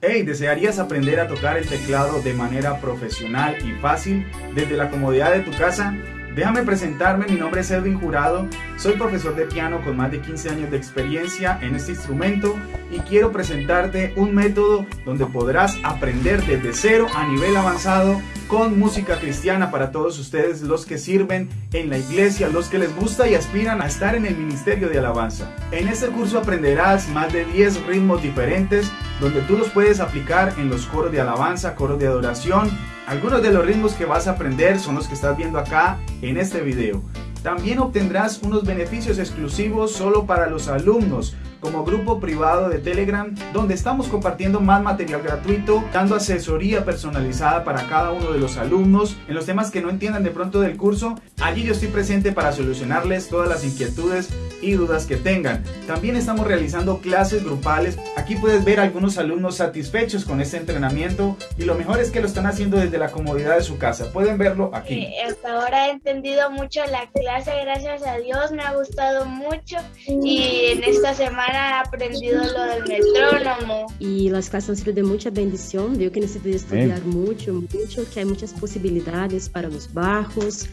Hey, ¿desearías aprender a tocar el teclado de manera profesional y fácil desde la comodidad de tu casa? Déjame presentarme, mi nombre es Edwin Jurado, soy profesor de piano con más de 15 años de experiencia en este instrumento y quiero presentarte un método donde podrás aprender desde cero a nivel avanzado con música cristiana para todos ustedes, los que sirven en la iglesia, los que les gusta y aspiran a estar en el ministerio de alabanza. En este curso aprenderás más de 10 ritmos diferentes donde tú los puedes aplicar en los coros de alabanza, coros de adoración. Algunos de los ritmos que vas a aprender son los que estás viendo acá en este video. También obtendrás unos beneficios exclusivos solo para los alumnos, como grupo privado de Telegram, donde estamos compartiendo más material gratuito, dando asesoría personalizada para cada uno de los alumnos en los temas que no entiendan de pronto del curso. Allí yo estoy presente para solucionarles todas las inquietudes y dudas que tengan. También estamos realizando clases grupales. Aquí puedes ver algunos alumnos satisfechos con este entrenamiento y lo mejor es que lo están haciendo desde la comodidad de su casa. Pueden verlo aquí. Eh, hasta ahora he entendido mucho la clase, gracias a Dios, me ha gustado mucho y en esta semana he aprendido lo del metrónomo. Y las clases han sido de mucha bendición, veo que necesito estudiar mucho, mucho, que hay muchas posibilidades para los bajos,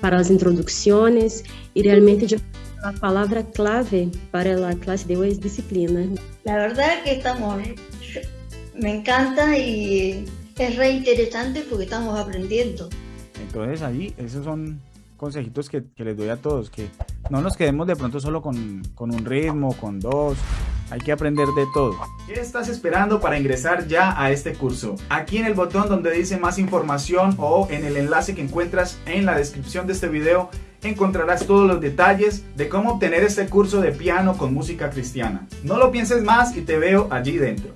para las introducciones y realmente yo la palabra clave para la clase de hoy es disciplina. La verdad que estamos, me encanta y es re interesante porque estamos aprendiendo. Entonces ahí, esos son consejitos que, que, les doy a todos, que no nos quedemos de pronto solo con, con un ritmo, con dos, hay que aprender de todo. ¿Qué estás esperando para ingresar ya a este curso? Aquí en el botón donde dice más información o en el enlace que encuentras en la descripción de este video encontrarás todos los detalles de cómo obtener este curso de piano con música cristiana. No lo pienses más y te veo allí dentro.